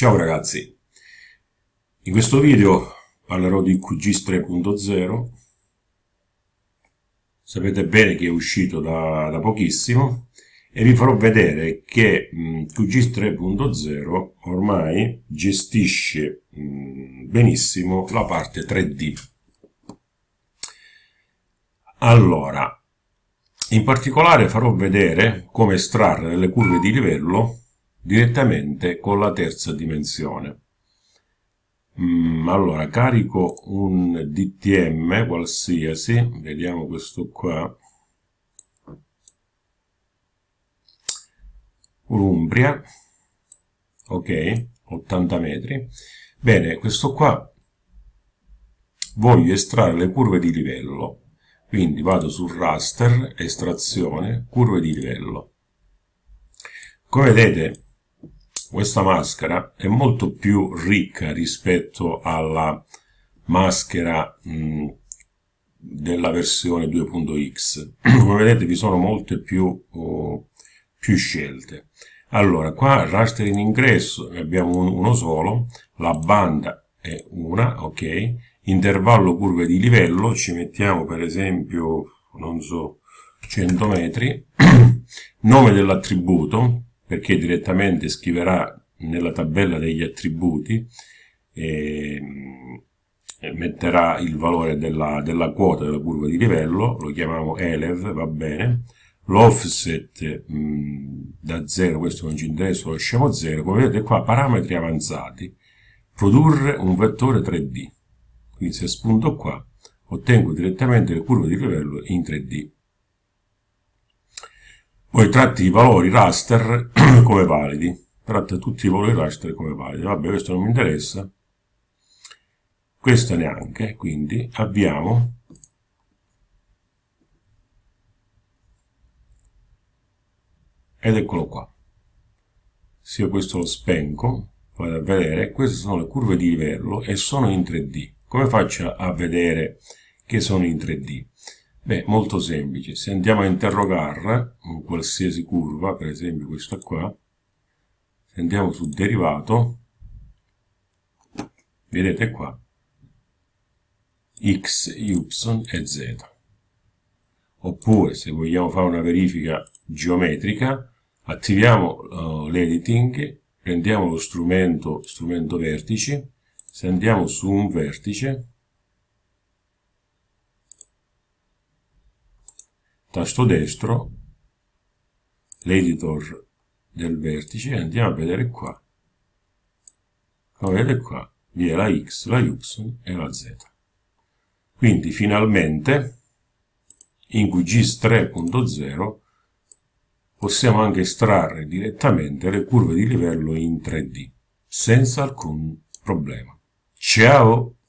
Ciao ragazzi, in questo video parlerò di QGIS 3.0 sapete bene che è uscito da, da, pochissimo e vi farò vedere che mh, QGIS 3.0 ormai gestisce mh, benissimo la parte 3D allora in particolare farò vedere come estrarre delle curve di livello direttamente con la terza dimensione. Mm, allora, carico un DTM qualsiasi, vediamo questo qua, Umbria, ok, 80 metri. Bene, questo qua voglio estrarre le curve di livello, quindi vado sul raster, estrazione, curve di livello. Come vedete, questa maschera è molto più ricca rispetto alla maschera mh, della versione 2.x come vedete vi sono molte più, oh, più scelte. Allora qua raster in ingresso ne abbiamo un, uno solo la banda è una ok. Intervallo curve di livello ci mettiamo per esempio non so 100 metri. Nome dell'attributo perché direttamente scriverà nella tabella degli attributi e, e metterà il valore della, della, quota della curva di livello, lo chiamiamo ELEV, va bene, l'offset da 0, questo non ci interessa, lo lasciamo 0, come vedete qua parametri avanzati, produrre un vettore 3D, quindi se spunto qua ottengo direttamente le curve di livello in 3D poi tratti i valori raster come validi. Tratta tutti i valori raster come validi. Vabbè questo non mi interessa. Questo neanche quindi abbiamo ed eccolo qua. Se io questo lo spengo vado a vedere queste sono le curve di livello e sono in 3D come faccio a vedere che sono in 3D Beh, molto semplice. Se andiamo a interrogare un qualsiasi curva, per esempio questa qua, se andiamo sul derivato, vedete qua, x, y e z. Oppure, se vogliamo fare una verifica geometrica, attiviamo uh, l'editing, prendiamo lo strumento, strumento vertici, se andiamo su un vertice, tasto destro, l'editor del vertice e andiamo a vedere qua. Come vedete qua, vi è la x, la y e la z. Quindi finalmente in QGIS 3.0 possiamo anche estrarre direttamente le curve di livello in 3D senza alcun problema. Ciao!